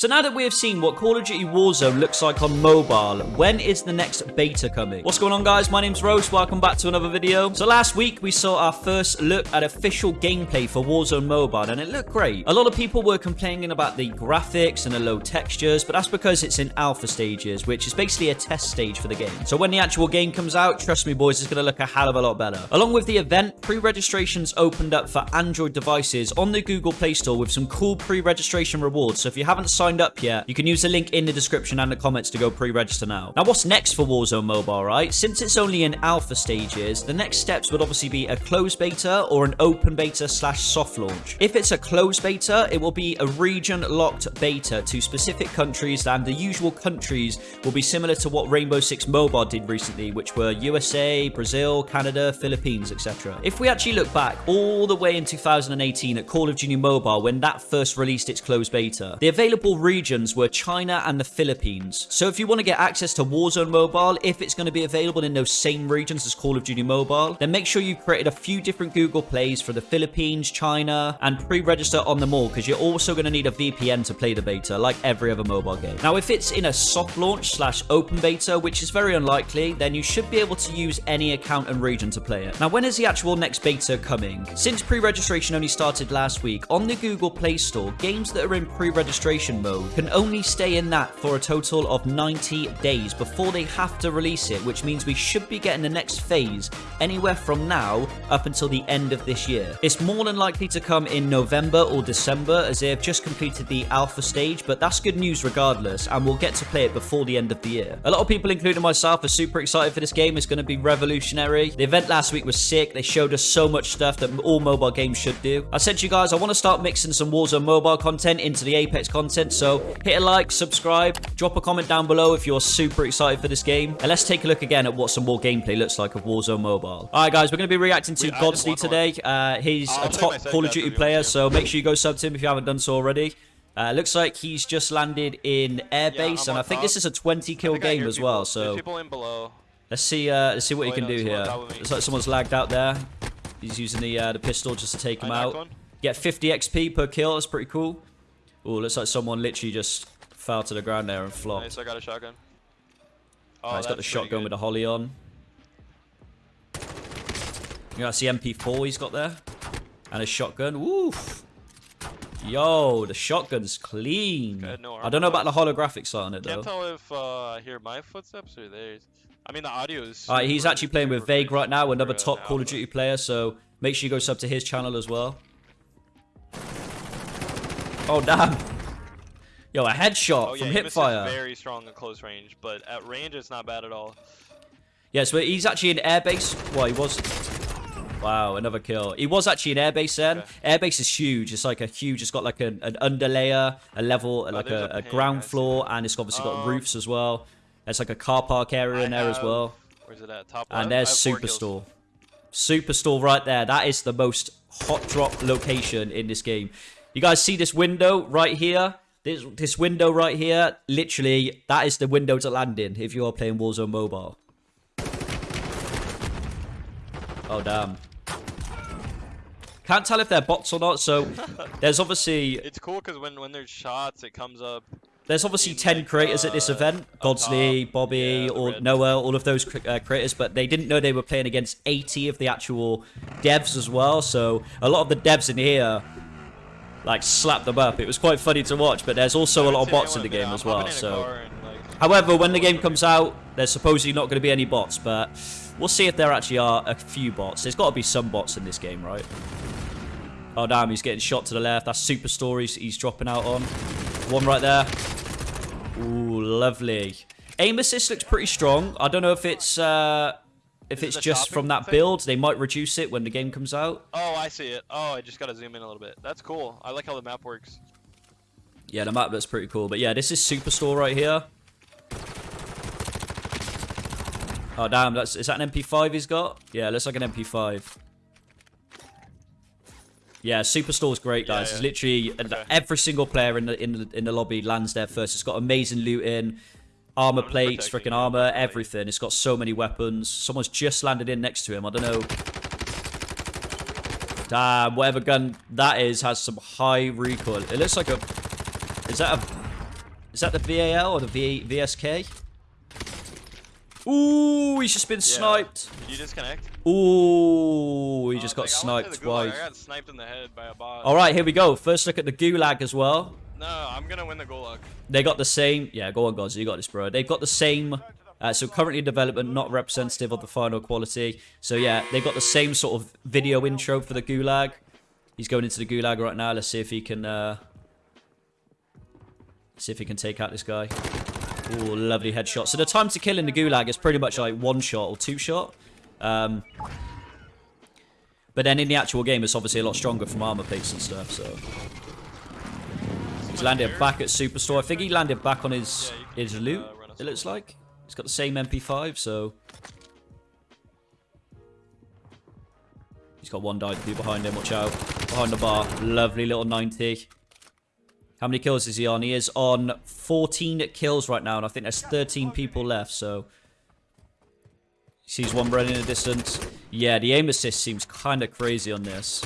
So now that we have seen what Call of Duty Warzone looks like on mobile, when is the next beta coming? What's going on guys? My name's Rose, welcome back to another video. So last week we saw our first look at official gameplay for Warzone Mobile and it looked great. A lot of people were complaining about the graphics and the low textures, but that's because it's in alpha stages, which is basically a test stage for the game. So when the actual game comes out, trust me boys, it's going to look a hell of a lot better. Along with the event, pre-registrations opened up for Android devices on the Google Play Store with some cool pre-registration rewards. So if you haven't signed signed up yet, you can use the link in the description and the comments to go pre-register now. Now, what's next for Warzone Mobile, right? Since it's only in alpha stages, the next steps would obviously be a closed beta or an open beta slash soft launch. If it's a closed beta, it will be a region-locked beta to specific countries, and the usual countries will be similar to what Rainbow Six Mobile did recently, which were USA, Brazil, Canada, Philippines, etc. If we actually look back all the way in 2018 at Call of Duty Mobile when that first released its closed beta, the available regions were China and the Philippines. So if you want to get access to Warzone Mobile, if it's going to be available in those same regions as Call of Duty Mobile, then make sure you've created a few different Google Plays for the Philippines, China, and pre-register on them all because you're also going to need a VPN to play the beta like every other mobile game. Now, if it's in a soft launch slash open beta, which is very unlikely, then you should be able to use any account and region to play it. Now, when is the actual next beta coming? Since pre-registration only started last week, on the Google Play Store, games that are in pre-registration mode can only stay in that for a total of 90 days before they have to release it, which means we should be getting the next phase anywhere from now up until the end of this year. It's more than likely to come in November or December as they have just completed the alpha stage, but that's good news regardless, and we'll get to play it before the end of the year. A lot of people, including myself, are super excited for this game. It's going to be revolutionary. The event last week was sick. They showed us so much stuff that all mobile games should do. I said to you guys, I want to start mixing some Warzone mobile content into the Apex content, so hit a like, subscribe, drop a comment down below if you're super excited for this game. And let's take a look again at what some more gameplay looks like of Warzone Mobile. All right, guys, we're going to be reacting to Godsley today. Uh, he's a top Call of Duty player, so make sure you go sub to him if you haven't done so already. Uh, looks like he's just landed in airbase, yeah, and I think top. this is a 20 kill game as well. So let's see, uh, let's see what oh, he can do here. Looks like someone's lagged out there. He's using the uh, the pistol just to take him out. Get 50 XP per kill. That's pretty cool. Oh, looks like someone literally just fell to the ground there and flopped. Nice, I got a shotgun. Oh, he's got the shotgun with the holo on. You got the MP4 he's got there. And a shotgun. Woof. Yo, the shotgun's clean. no I don't know about the holographic sight on it though. Can't tell if uh, I hear my footsteps or theirs. I mean, the audio is. Alright, he's actually playing with Vague right now, another top Call of Duty player. So make sure you go sub to his channel as well. Oh, damn. Yo, a headshot oh, yeah, from hipfire. very strong at close range, but at range, it's not bad at all. Yeah, so he's actually in airbase. Well, he was... Wow, another kill. He was actually in airbase then. Okay. Airbase is huge. It's like a huge... It's got like an, an underlayer, a level, oh, like a, a, a ground floor, and it's obviously got um, roofs as well. There's like a car park area I in there have, as well. Where's it at? Top And there's Superstore. Superstore right there. That is the most hot drop location in this game. You guys see this window right here? This, this window right here, literally, that is the window to land in if you are playing Warzone Mobile. Oh, damn. Can't tell if they're bots or not, so there's obviously... It's cool because when, when there's shots, it comes up... There's obviously 10 creators uh, at this uh, event. Godsley, Bobby, yeah, or Noah, all of those uh, creators, but they didn't know they were playing against 80 of the actual devs as well, so a lot of the devs in here like slap them up. It was quite funny to watch, but there's also a lot of bots in the game as well. So, however, when the game comes out, there's supposedly not going to be any bots, but we'll see if there actually are a few bots. There's got to be some bots in this game, right? Oh damn, he's getting shot to the left. That's super stories he's dropping out on. One right there. Ooh, lovely. Aim assist looks pretty strong. I don't know if it's uh, if Is it's just from that thing? build, they might reduce it when the game comes out. Oh, I see it. Oh, I just gotta zoom in a little bit. That's cool. I like how the map works. Yeah, the map looks pretty cool. But yeah, this is Superstore right here. Oh, damn. That's, is that an MP5 he's got? Yeah, looks like an MP5. Yeah, Superstore's great, guys. Yeah, yeah. It's literally uh, okay. every single player in the in the in the lobby lands there first. It's got amazing loot in armor plates, freaking armor, everything. It's got so many weapons. Someone's just landed in next to him. I don't know. Damn, whatever gun that is has some high recoil. It looks like a... Is that a... Is that the VAL or the v VSK? Ooh, he's just been sniped. Did you disconnect? Ooh, he Oh, just got like, to sniped twice. I got sniped in the head by a bot. All right, here we go. First look at the Gulag as well. No, I'm gonna win the gulag. They got the same. Yeah, go on, guys. You got this, bro. They've got the same. Uh, so currently development, not representative of the final quality. So yeah, they've got the same sort of video intro for the Gulag. He's going into the Gulag right now. Let's see if he can. Uh, see if he can take out this guy. Lovely headshot. So the time to kill in the Gulag is pretty much like one shot or two shot. Um, but then in the actual game, it's obviously a lot stronger from armor picks and stuff. So he's landed back at Superstore. I think he landed back on his his loot. It looks like he's got the same MP5. So he's got one dive behind him. Watch out behind the bar. Lovely little 90. How many kills is he on? He is on 14 kills right now, and I think there's 13 people left. So sees one running in the distance. Yeah, the aim assist seems kind of crazy on this.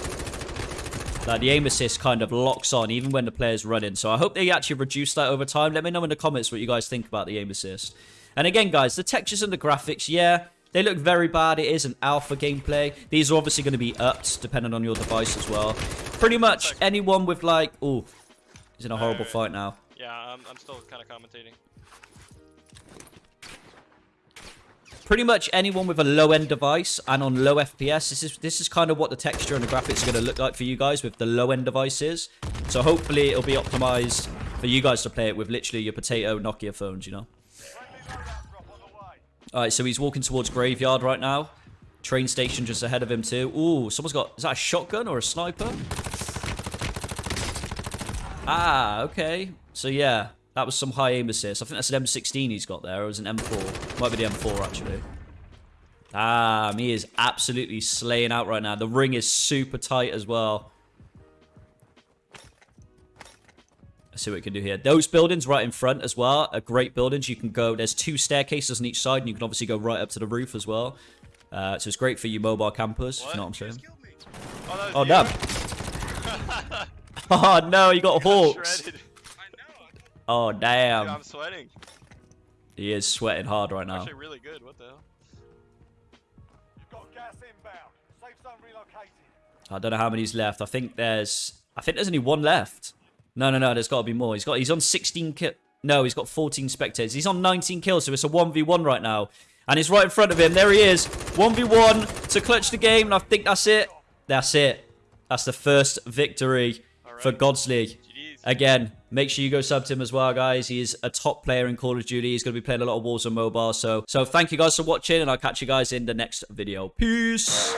Like the aim assist kind of locks on even when the player's running. So I hope they actually reduce that over time. Let me know in the comments what you guys think about the aim assist. And again, guys, the textures and the graphics, yeah, they look very bad. It is an alpha gameplay. These are obviously going to be upped depending on your device as well. Pretty much anyone with like, oh, he's in a horrible Alright. fight now. Yeah, I'm, I'm still kind of commentating. Pretty much anyone with a low-end device and on low FPS, this is this is kind of what the texture and the graphics are going to look like for you guys with the low-end devices. So hopefully it'll be optimized for you guys to play it with literally your potato Nokia phones, you know. All right, so he's walking towards Graveyard right now. Train station just ahead of him too. Ooh, someone's got... Is that a shotgun or a sniper? Ah, okay. So yeah, that was some high aim assist. I think that's an M16 he's got there. It was an M4. Might be the M4 actually. Ah, he is absolutely slaying out right now. The ring is super tight as well. Let's see what we can do here. Those buildings right in front as well are great buildings. You can go, there's two staircases on each side, and you can obviously go right up to the roof as well. Uh, so it's great for you mobile campers, if you know what I'm saying. Oh, that Oh, damn. Oh, no, you got hawks. Shredded. Oh, Dude, damn. I'm sweating. He is sweating hard right now. Actually, really good. What the hell? You've got gas inbound. Safe zone relocated. I don't know how many's left. I think there's... I think there's only one left. No, no, no. There's got to be more. He's got. He's on 16 kill. No, he's got 14 spectators. He's on 19 kills, so it's a 1v1 right now. And he's right in front of him. There he is. 1v1 to clutch the game, and I think that's it. That's it. That's the first victory for Alright. Godsley. Again, make sure you go sub to him as well, guys. He is a top player in Call of Duty. He's going to be playing a lot of Warzone Mobile. So, so thank you guys for watching, and I'll catch you guys in the next video. Peace.